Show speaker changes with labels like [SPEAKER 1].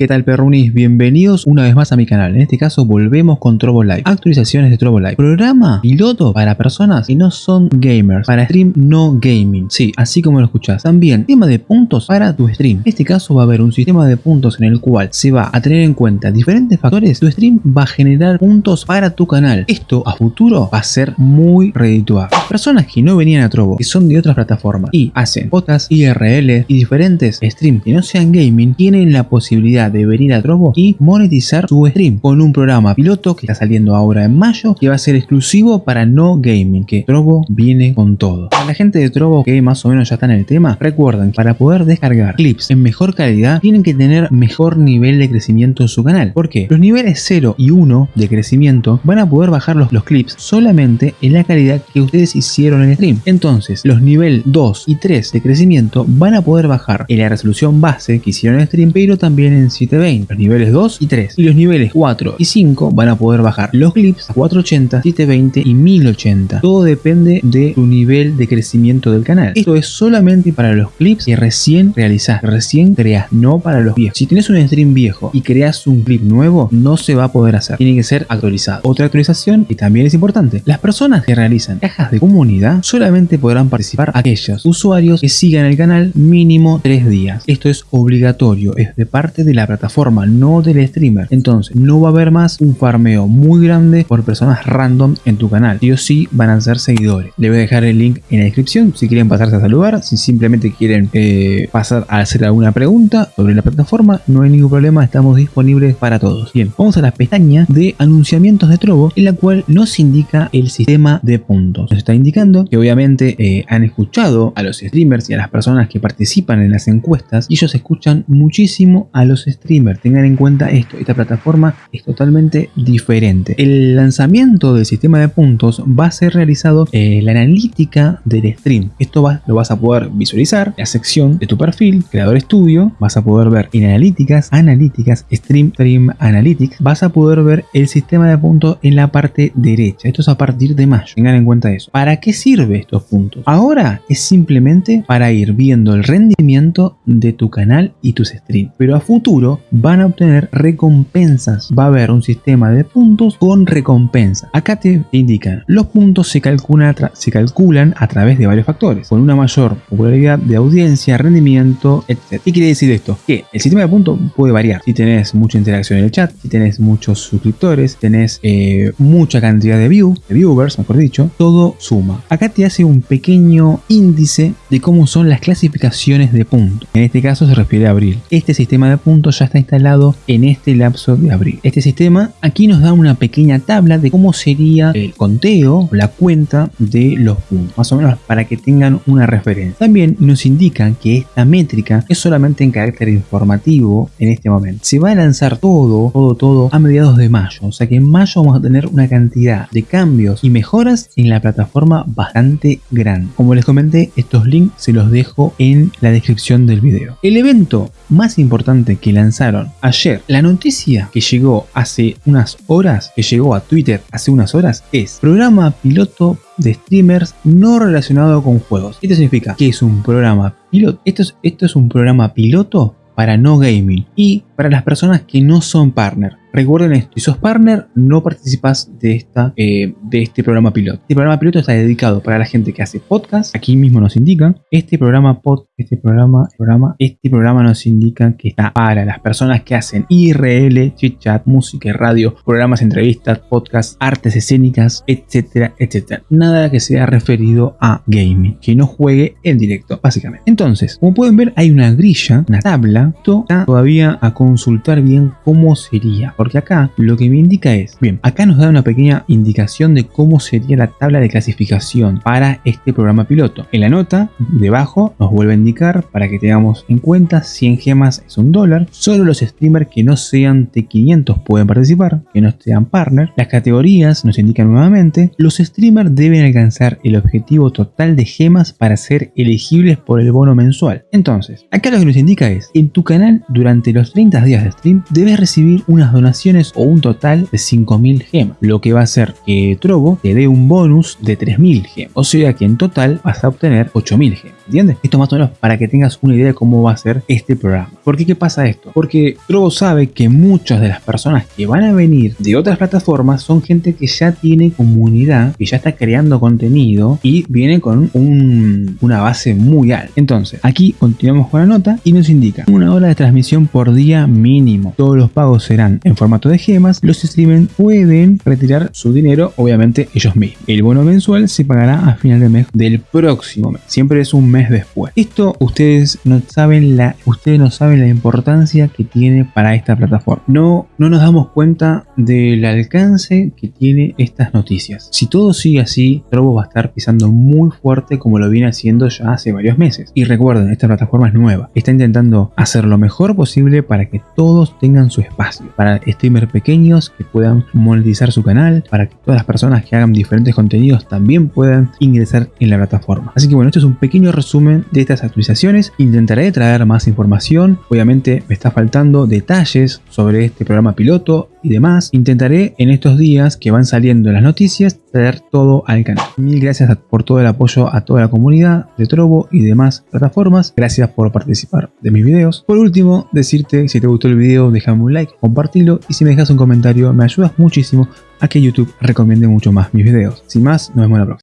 [SPEAKER 1] ¿Qué tal perrunis? Bienvenidos una vez más a mi canal. En este caso volvemos con Trovo Live. Actualizaciones de Trovo Live. Programa piloto para personas que no son gamers. Para stream no gaming. Sí, así como lo escuchás. También tema de puntos para tu stream. En este caso va a haber un sistema de puntos en el cual se va a tener en cuenta diferentes factores. Tu stream va a generar puntos para tu canal. Esto a futuro va a ser muy redituable. Personas que no venían a Trovo, que son de otras plataformas y hacen podcast, IRL y diferentes streams que no sean gaming, tienen la posibilidad de a Trovo y monetizar su stream con un programa piloto que está saliendo ahora en mayo que va a ser exclusivo para no gaming, que Trovo viene con todo. Para la gente de Trovo que más o menos ya está en el tema, recuerden que para poder descargar clips en mejor calidad tienen que tener mejor nivel de crecimiento en su canal. porque Los niveles 0 y 1 de crecimiento van a poder bajar los, los clips solamente en la calidad que ustedes hicieron en el stream. Entonces, los nivel 2 y 3 de crecimiento van a poder bajar en la resolución base que hicieron en el stream, pero también en 720, los niveles 2 y 3. Y los niveles 4 y 5 van a poder bajar los clips a 480, 720 y 1080. Todo depende de tu nivel de crecimiento del canal. Esto es solamente para los clips que recién realizás, recién creas, no para los viejos. Si tienes un stream viejo y creas un clip nuevo, no se va a poder hacer. Tiene que ser actualizado. Otra actualización y también es importante. Las personas que realizan cajas de comunidad solamente podrán participar aquellos usuarios que sigan el canal mínimo 3 días. Esto es obligatorio, es de parte de la plataforma, no del streamer. Entonces, no va a haber más un farmeo muy grande por personas random en tu canal. Sí o sí van a ser seguidores. Le voy a dejar el link en la descripción si quieren pasarse a saludar, si simplemente quieren eh, pasar a hacer alguna pregunta sobre la plataforma, no hay ningún problema, estamos disponibles para todos. Bien, vamos a la pestaña de anunciamientos de Trovo, en la cual nos indica el sistema de puntos. Nos está indicando que obviamente eh, han escuchado a los streamers y a las personas que participan en las encuestas y ellos escuchan muchísimo a los streamers tengan en cuenta esto, esta plataforma es totalmente diferente. El lanzamiento del sistema de puntos va a ser realizado en la analítica del stream. Esto va, lo vas a poder visualizar la sección de tu perfil, creador estudio, vas a poder ver en analíticas, analíticas, stream, stream analytics, vas a poder ver el sistema de puntos en la parte derecha. Esto es a partir de mayo, tengan en cuenta eso. ¿Para qué sirve estos puntos? Ahora es simplemente para ir viendo el rendimiento de tu canal y tus streams, pero a futuro van a obtener recompensas. Va a haber un sistema de puntos con recompensa. Acá te indican, los puntos se calculan, a través de varios factores, con una mayor popularidad de audiencia, rendimiento, etc. ¿Qué quiere decir esto? Que el sistema de puntos puede variar. Si tenés mucha interacción en el chat, si tenés muchos suscriptores, tenés eh, mucha cantidad de views, de viewers, mejor dicho, todo suma. Acá te hace un pequeño índice de cómo son las clasificaciones de puntos. Este caso se refiere a abril. Este sistema de puntos ya está instalado en este lapso de abril. Este sistema aquí nos da una pequeña tabla de cómo sería el conteo, la cuenta de los puntos, más o menos para que tengan una referencia. También nos indican que esta métrica es solamente en carácter informativo en este momento. Se va a lanzar todo, todo, todo a mediados de mayo, o sea que en mayo vamos a tener una cantidad de cambios y mejoras en la plataforma bastante grande. Como les comenté, estos links se los dejo en la descripción del video. El evento más importante que lanzaron ayer, la noticia que llegó hace unas horas, que llegó a Twitter hace unas horas, es programa piloto de streamers no relacionado con juegos. Esto significa que es un programa piloto. Esto es, esto es un programa piloto para no gaming y para las personas que no son partner. Recuerden esto, si sos partner no participas de, esta, eh, de este programa piloto. Este programa piloto está dedicado para la gente que hace podcast. Aquí mismo nos indican. Este programa pod, este programa, programa, este programa nos indica que está para las personas que hacen IRL, chit chat, música, radio, programas, entrevistas, podcast, artes escénicas, etcétera, etcétera. Nada que sea referido a gaming, que no juegue en directo, básicamente. Entonces, como pueden ver, hay una grilla, una tabla. Esto está todavía a consultar bien cómo sería porque acá lo que me indica es, bien, acá nos da una pequeña indicación de cómo sería la tabla de clasificación para este programa piloto. En la nota, debajo, nos vuelve a indicar para que tengamos en cuenta 100 gemas es un dólar, solo los streamers que no sean T500 pueden participar, que no sean partner. Las categorías nos indican nuevamente, los streamers deben alcanzar el objetivo total de gemas para ser elegibles por el bono mensual. Entonces, acá lo que nos indica es, en tu canal durante los 30 días de stream debes recibir unas donaciones o un total de 5000 gemas, lo que va a hacer que Trovo te dé un bonus de 3000 gemas. O sea que en total vas a obtener 8000 gemas. ¿Entiendes? Esto más o menos para que tengas una idea de cómo va a ser este programa. ¿Por qué qué pasa esto? Porque Trovo sabe que muchas de las personas que van a venir de otras plataformas son gente que ya tiene comunidad, que ya está creando contenido y viene con una base muy alta. Entonces, aquí continuamos con la nota y nos indica una hora de transmisión por día mínimo. Todos los pagos serán en formato de gemas. Los streamers pueden retirar su dinero, obviamente ellos mismos. El bono mensual se pagará a final de mes del próximo mes. Siempre es un mes después. Esto ustedes no saben la, ustedes no saben la importancia que tiene para esta plataforma. No, no nos damos cuenta del alcance que tiene estas noticias. Si todo sigue así, Trovo va a estar pisando muy fuerte como lo viene haciendo ya hace varios meses. Y recuerden, esta plataforma es nueva. Está intentando hacer lo mejor posible para que todos tengan su espacio. Para streamers pequeños que puedan monetizar su canal. Para que todas las personas que hagan diferentes contenidos también puedan ingresar en la plataforma. Así que bueno, esto es un pequeño resumen de estas actualizaciones. Intentaré traer más información. Obviamente me está faltando detalles sobre este programa piloto y demás. Intentaré en estos días que van saliendo las noticias traer todo al canal. Mil gracias por todo el apoyo a toda la comunidad de Trovo y demás plataformas. Gracias por participar de mis videos. Por último, decirte si te gustó el video, déjame un like, compartilo y si me dejas un comentario me ayudas muchísimo a que YouTube recomiende mucho más mis videos. Sin más, nos vemos la próxima.